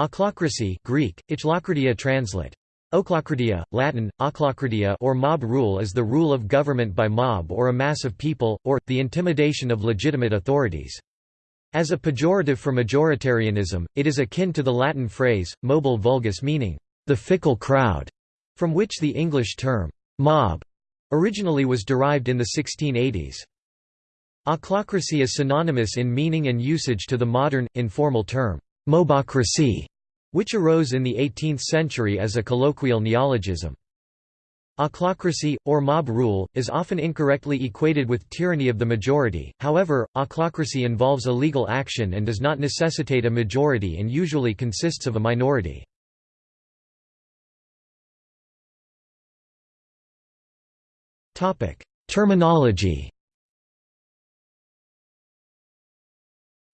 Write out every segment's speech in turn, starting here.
Ochlocracy Greek, Ichlokratia translate. Ochlokratia, Latin, ochlokratia or mob rule is the rule of government by mob or a mass of people, or, the intimidation of legitimate authorities. As a pejorative for majoritarianism, it is akin to the Latin phrase, mobile vulgus meaning, the fickle crowd, from which the English term, mob, originally was derived in the 1680s. Ochlocracy is synonymous in meaning and usage to the modern, informal term, mobocracy, which arose in the 18th century as a colloquial neologism. Ochlocracy, or mob rule, is often incorrectly equated with tyranny of the majority, however, ochlocracy involves a legal action and does not necessitate a majority and usually consists of a minority. Terminology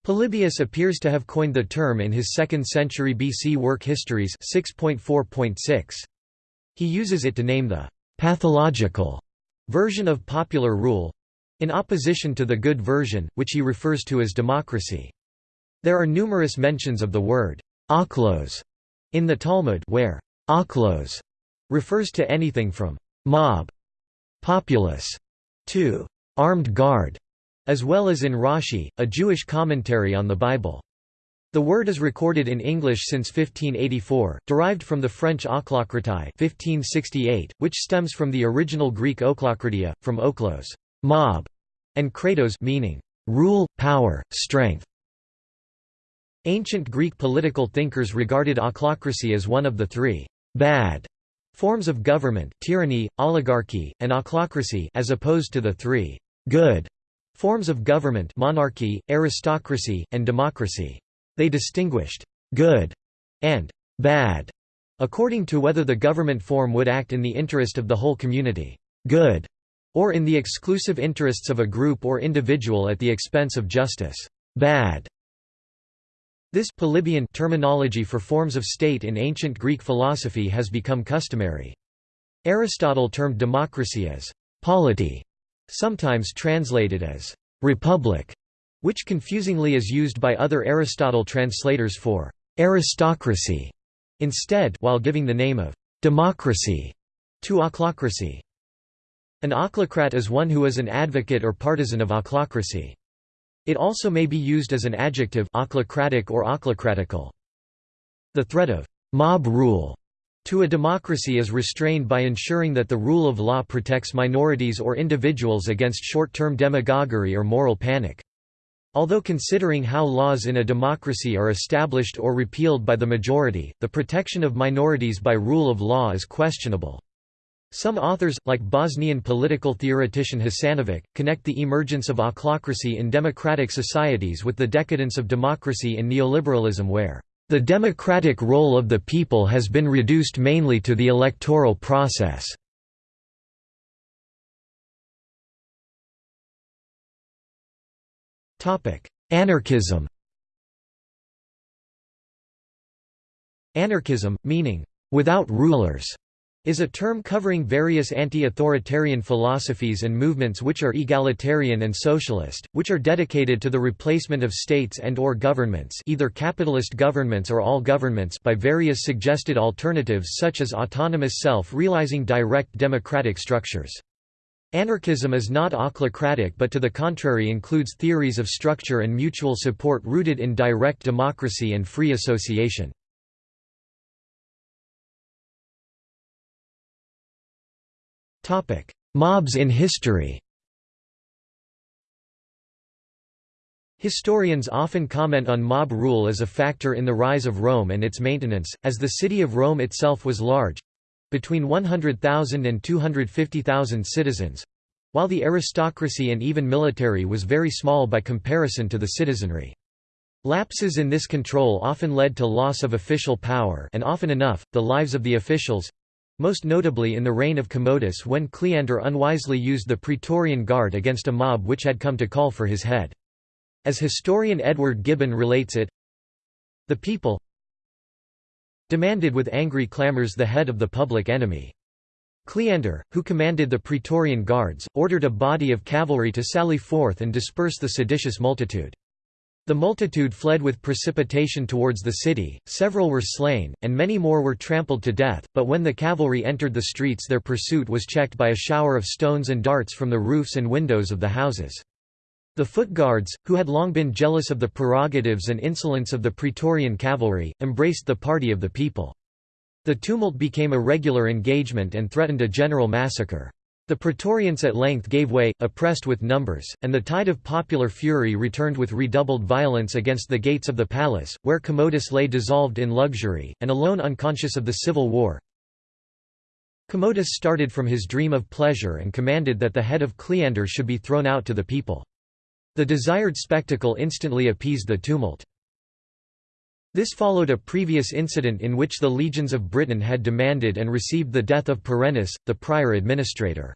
Polybius appears to have coined the term in his 2nd century BC work Histories 6.4.6. He uses it to name the «pathological» version of popular rule—in opposition to the good version, which he refers to as democracy. There are numerous mentions of the word «ochlos» in the Talmud where «ochlos» refers to anything from «mob», «populace» to «armed guard» as well as in Rashi, a Jewish commentary on the Bible. The word is recorded in English since 1584, derived from the French ochlokratie 1568, which stems from the original Greek ochlokratia, from ochlos mob", and kratos meaning rule, power, strength. Ancient Greek political thinkers regarded ochlocracy as one of the three bad forms of government tyranny, oligarchy, and ochlocracy as opposed to the three good Forms of government monarchy, aristocracy, and democracy. They distinguished «good» and «bad» according to whether the government form would act in the interest of the whole community «good» or in the exclusive interests of a group or individual at the expense of justice «bad». This Polybian terminology for forms of state in ancient Greek philosophy has become customary. Aristotle termed democracy as polity, sometimes translated as «republic», which confusingly is used by other Aristotle translators for «aristocracy» instead while giving the name of «democracy» to ochlocracy. An ochlocrat is one who is an advocate or partisan of ochlocracy. It also may be used as an adjective ochlocratic or ochlocratical. The threat of «mob rule» to a democracy is restrained by ensuring that the rule of law protects minorities or individuals against short-term demagoguery or moral panic. Although considering how laws in a democracy are established or repealed by the majority, the protection of minorities by rule of law is questionable. Some authors, like Bosnian political theoretician Hasanovic, connect the emergence of ochlocracy in democratic societies with the decadence of democracy in neoliberalism where the democratic role of the people has been reduced mainly to the electoral process. Anarchism Anarchism, meaning, without rulers, is a term covering various anti-authoritarian philosophies and movements which are egalitarian and socialist, which are dedicated to the replacement of states and or governments either capitalist governments or all governments by various suggested alternatives such as autonomous self-realizing direct democratic structures. Anarchism is not ochlocratic but to the contrary includes theories of structure and mutual support rooted in direct democracy and free association. Mobs in history Historians often comment on mob rule as a factor in the rise of Rome and its maintenance, as the city of Rome itself was large—between 100,000 and 250,000 citizens—while the aristocracy and even military was very small by comparison to the citizenry. Lapses in this control often led to loss of official power and often enough, the lives of the officials, most notably in the reign of Commodus when Cleander unwisely used the Praetorian Guard against a mob which had come to call for his head. As historian Edward Gibbon relates it, the people demanded with angry clamours the head of the public enemy. Cleander, who commanded the Praetorian Guards, ordered a body of cavalry to sally forth and disperse the seditious multitude. The multitude fled with precipitation towards the city, several were slain, and many more were trampled to death, but when the cavalry entered the streets their pursuit was checked by a shower of stones and darts from the roofs and windows of the houses. The foot guards, who had long been jealous of the prerogatives and insolence of the Praetorian cavalry, embraced the party of the people. The tumult became a regular engagement and threatened a general massacre. The Praetorians at length gave way, oppressed with numbers, and the tide of popular fury returned with redoubled violence against the gates of the palace, where Commodus lay dissolved in luxury, and alone unconscious of the civil war. Commodus started from his dream of pleasure and commanded that the head of Cleander should be thrown out to the people. The desired spectacle instantly appeased the tumult. This followed a previous incident in which the legions of Britain had demanded and received the death of Perennis, the prior administrator.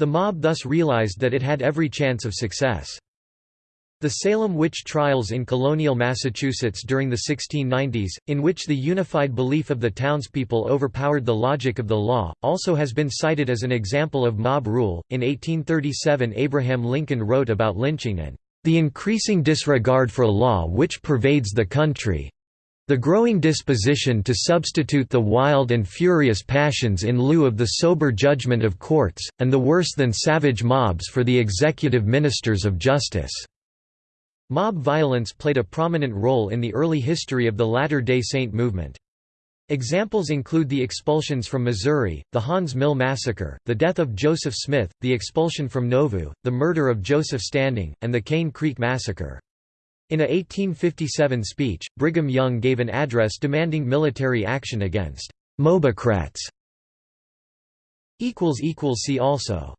The mob thus realized that it had every chance of success. The Salem witch trials in colonial Massachusetts during the 1690s, in which the unified belief of the townspeople overpowered the logic of the law, also has been cited as an example of mob rule. In 1837, Abraham Lincoln wrote about lynching and the increasing disregard for law which pervades the country, the growing disposition to substitute the wild and furious passions in lieu of the sober judgment of courts, and the worse than savage mobs for the executive ministers of justice." Mob violence played a prominent role in the early history of the Latter-day Saint movement. Examples include the expulsions from Missouri, the Haun's Mill Massacre, the death of Joseph Smith, the expulsion from Nauvoo, the murder of Joseph Standing, and the Cane Creek Massacre. In a 1857 speech, Brigham Young gave an address demanding military action against «mobocrats». See also